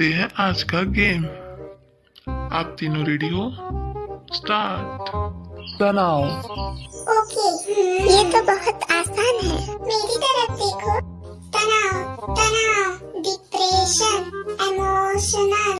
ये है आज का गेम। आप तीनों रेडी हो? स्टार्ट बनाओ। ओके ये तो बहुत आसान है। मेरी तरफ़ देखो। तनाव तनाव डिप्रेशन इमोशनल